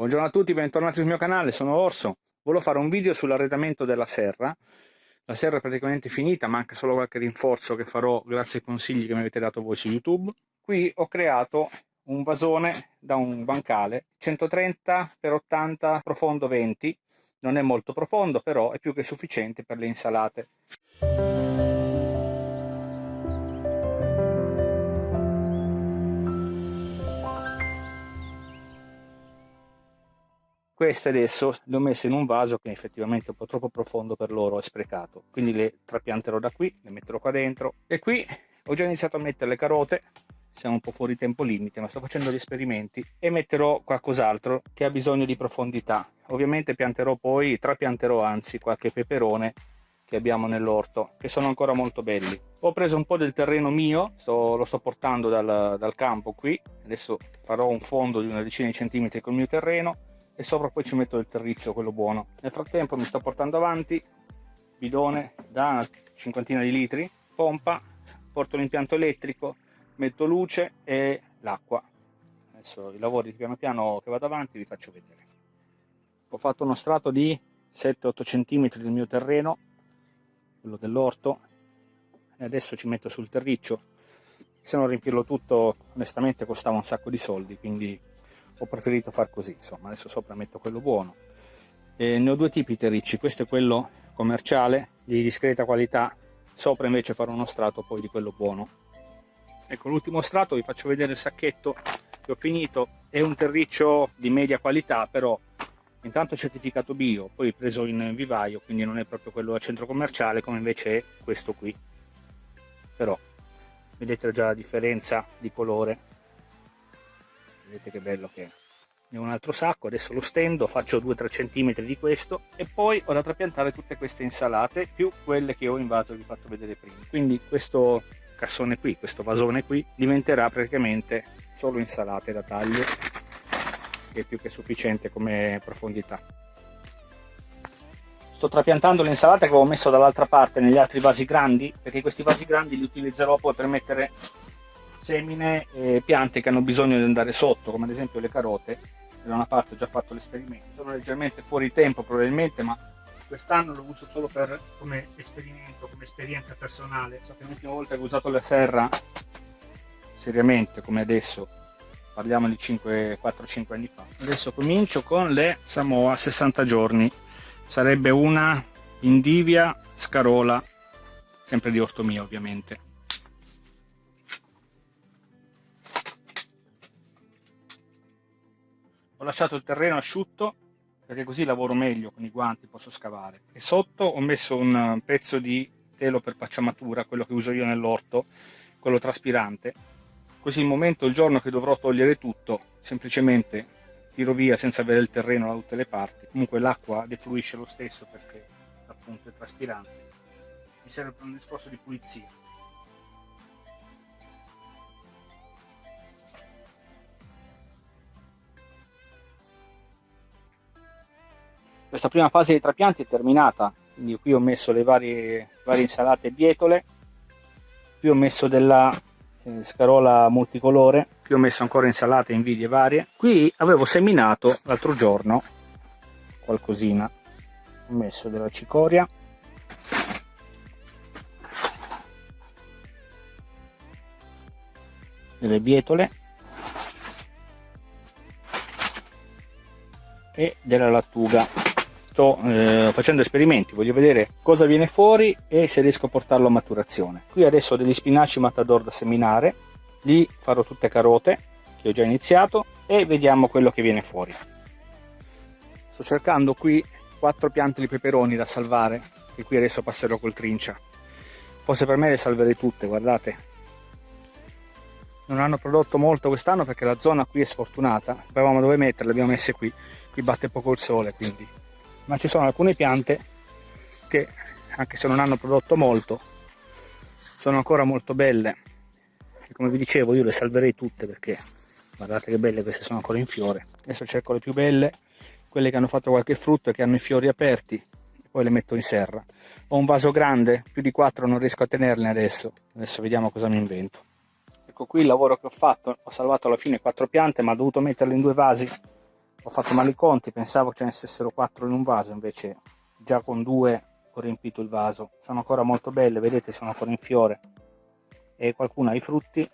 Buongiorno a tutti, bentornati sul mio canale, sono Orso. Volevo fare un video sull'arredamento della serra. La serra è praticamente finita, manca solo qualche rinforzo che farò grazie ai consigli che mi avete dato voi su YouTube. Qui ho creato un vasone da un bancale 130 x 80 profondo 20. Non è molto profondo, però è più che sufficiente per le insalate. Queste adesso le ho messe in un vaso che effettivamente è un po' troppo profondo per loro è sprecato. Quindi le trapianterò da qui le metterò qua dentro. E qui ho già iniziato a mettere le carote siamo un po' fuori tempo limite ma sto facendo gli esperimenti e metterò qualcos'altro che ha bisogno di profondità. Ovviamente pianterò poi trapianterò anzi qualche peperone che abbiamo nell'orto che sono ancora molto belli. Ho preso un po' del terreno mio sto, lo sto portando dal, dal campo qui. Adesso farò un fondo di una decina di centimetri col mio terreno e sopra poi ci metto il terriccio, quello buono. Nel frattempo mi sto portando avanti, bidone da una cinquantina di litri, pompa, porto l'impianto elettrico, metto luce e l'acqua. Adesso i lavori piano piano che vado avanti vi faccio vedere. Ho fatto uno strato di 7-8 cm del mio terreno, quello dell'orto, e adesso ci metto sul terriccio. Se non riempirlo tutto onestamente costava un sacco di soldi, quindi ho preferito far così insomma adesso sopra metto quello buono. E ne ho due tipi terricci questo è quello commerciale di discreta qualità sopra invece farò uno strato poi di quello buono. Ecco l'ultimo strato vi faccio vedere il sacchetto che ho finito è un terriccio di media qualità però intanto certificato bio poi preso in vivaio quindi non è proprio quello a centro commerciale come invece è questo qui. Però vedete già la differenza di colore vedete che bello che è ne ho un altro sacco adesso lo stendo faccio 2-3 cm di questo e poi ho da trapiantare tutte queste insalate più quelle che ho in vaso vi ho fatto vedere prima. Quindi questo cassone qui questo vasone qui diventerà praticamente solo insalate da taglio che è più che sufficiente come profondità. Sto trapiantando le insalate che avevo messo dall'altra parte negli altri vasi grandi perché questi vasi grandi li utilizzerò poi per mettere semine e piante che hanno bisogno di andare sotto, come ad esempio le carote. Da una parte ho già fatto l'esperimento, sono leggermente fuori tempo probabilmente, ma quest'anno l'ho uso solo per, come esperimento, come esperienza personale. So che l'ultima volta che ho usato la serra seriamente, come adesso, parliamo di 4-5 anni fa. Adesso comincio con le Samoa 60 giorni, sarebbe una Indivia Scarola, sempre di orto mio ovviamente. Ho lasciato il terreno asciutto perché così lavoro meglio con i guanti, posso scavare. E sotto ho messo un pezzo di telo per pacciamatura, quello che uso io nell'orto, quello traspirante. Così il momento, il giorno che dovrò togliere tutto, semplicemente tiro via senza avere il terreno da tutte le parti. Comunque l'acqua defluisce lo stesso perché appunto è traspirante. Mi serve per un discorso di pulizia. Questa prima fase dei trapianti è terminata, quindi qui ho messo le varie, varie insalate bietole, qui ho messo della eh, scarola multicolore, qui ho messo ancora insalate invidie varie. Qui avevo seminato l'altro giorno qualcosina, ho messo della cicoria, delle bietole. E della lattuga sto eh, facendo esperimenti, voglio vedere cosa viene fuori e se riesco a portarlo a maturazione. Qui adesso ho degli spinaci matador da seminare, lì farò tutte carote che ho già iniziato e vediamo quello che viene fuori. Sto cercando qui quattro piante di peperoni da salvare, che qui adesso passerò col trincia. Forse per me le salverei tutte, guardate. Non hanno prodotto molto quest'anno perché la zona qui è sfortunata. Sapevamo dove metterle, le abbiamo messe qui. Qui batte poco il sole, quindi ma ci sono alcune piante che anche se non hanno prodotto molto sono ancora molto belle. E come vi dicevo io le salverei tutte perché guardate che belle queste sono ancora in fiore. Adesso cerco le più belle quelle che hanno fatto qualche frutto e che hanno i fiori aperti poi le metto in serra. Ho un vaso grande più di 4 non riesco a tenerle adesso. Adesso vediamo cosa mi invento. Ecco qui il lavoro che ho fatto. Ho salvato alla fine quattro piante ma ho dovuto metterle in due vasi ho fatto male i conti pensavo ce ne stessero quattro in un vaso invece già con due ho riempito il vaso. Sono ancora molto belle vedete sono ancora in fiore. E qualcuno ha i frutti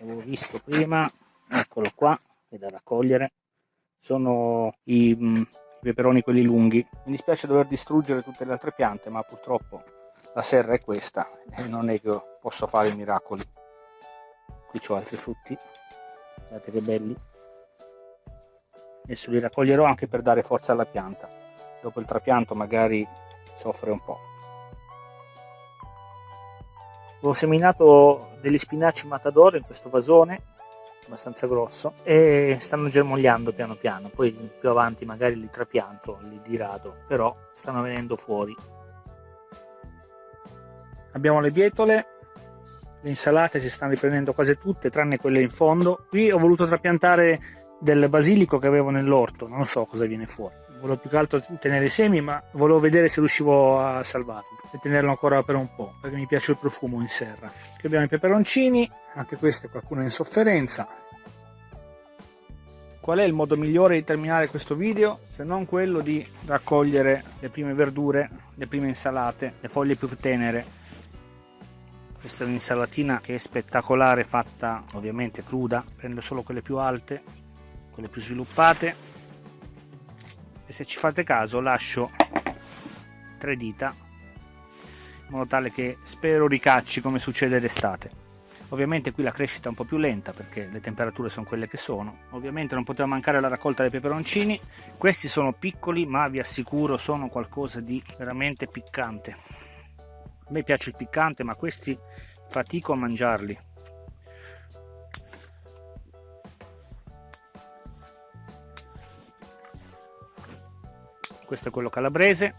avevo visto prima eccolo qua è da raccogliere. Sono i, mm, i peperoni quelli lunghi. Mi dispiace dover distruggere tutte le altre piante ma purtroppo la serra è questa e non è che posso fare i miracoli. Qui ho altri frutti. Guardate che belli adesso li raccoglierò anche per dare forza alla pianta. Dopo il trapianto magari soffre un po' ho seminato degli spinaci matador in questo vasone abbastanza grosso e stanno germogliando piano piano. Poi più avanti magari li trapianto li dirado però stanno venendo fuori. Abbiamo le bietole le insalate si stanno riprendendo quasi tutte tranne quelle in fondo. Qui ho voluto trapiantare del basilico che avevo nell'orto non so cosa viene fuori. Volevo più che altro tenere i semi ma volevo vedere se riuscivo a salvarlo e tenerlo ancora per un po' perché mi piace il profumo in serra. Qui abbiamo i peperoncini anche questo qualcuno è in sofferenza. Qual è il modo migliore di terminare questo video se non quello di raccogliere le prime verdure le prime insalate le foglie più tenere? Questa è un'insalatina che è spettacolare fatta ovviamente cruda prendo solo quelle più alte quelle più sviluppate. E se ci fate caso lascio tre dita in modo tale che spero ricacci come succede d'estate. Ovviamente qui la crescita è un po' più lenta perché le temperature sono quelle che sono. Ovviamente non poteva mancare la raccolta dei peperoncini. Questi sono piccoli ma vi assicuro sono qualcosa di veramente piccante. A me piace il piccante ma questi fatico a mangiarli questo è quello calabrese.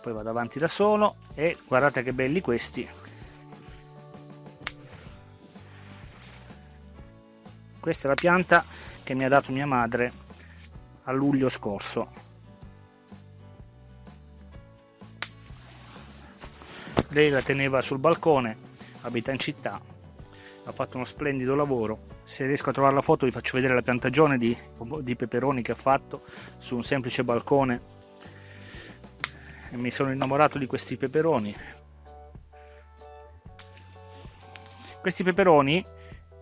Poi vado avanti da solo e guardate che belli questi. Questa è la pianta che mi ha dato mia madre a luglio scorso. Lei la teneva sul balcone abita in città ha fatto uno splendido lavoro se riesco a trovare la foto vi faccio vedere la piantagione di, di peperoni che ha fatto su un semplice balcone e mi sono innamorato di questi peperoni questi peperoni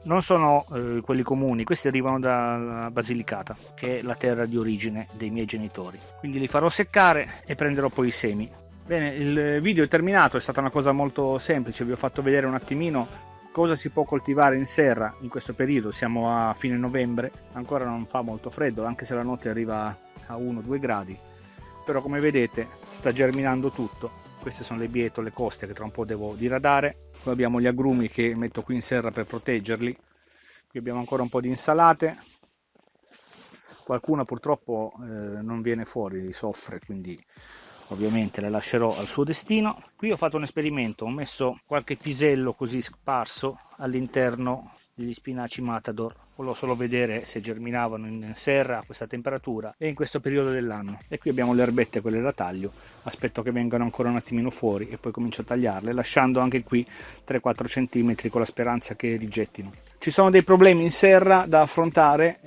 non sono eh, quelli comuni, questi arrivano da Basilicata, che è la terra di origine dei miei genitori. Quindi li farò seccare e prenderò poi i semi. Bene, il video è terminato, è stata una cosa molto semplice, vi ho fatto vedere un attimino cosa si può coltivare in serra in questo periodo, siamo a fine novembre, ancora non fa molto freddo, anche se la notte arriva a 1-2 gradi, però come vedete sta germinando tutto, queste sono le bietole coste che tra un po' devo diradare, poi abbiamo gli agrumi che metto qui in serra per proteggerli, qui abbiamo ancora un po' di insalate, qualcuna purtroppo eh, non viene fuori, soffre, quindi ovviamente le lascerò al suo destino. Qui ho fatto un esperimento ho messo qualche pisello così sparso all'interno degli spinaci matador. Volevo solo vedere se germinavano in serra a questa temperatura e in questo periodo dell'anno. E qui abbiamo le erbette quelle da taglio. Aspetto che vengano ancora un attimino fuori e poi comincio a tagliarle lasciando anche qui 3-4 cm con la speranza che rigettino. Ci sono dei problemi in serra da affrontare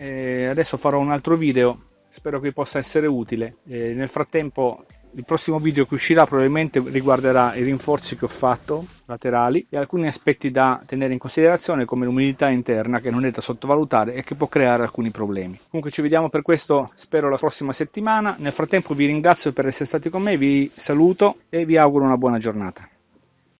adesso farò un altro video. Spero che possa essere utile. Nel frattempo il prossimo video che uscirà probabilmente riguarderà i rinforzi che ho fatto laterali e alcuni aspetti da tenere in considerazione come l'umidità interna che non è da sottovalutare e che può creare alcuni problemi. Comunque ci vediamo per questo spero la prossima settimana. Nel frattempo vi ringrazio per essere stati con me, vi saluto e vi auguro una buona giornata.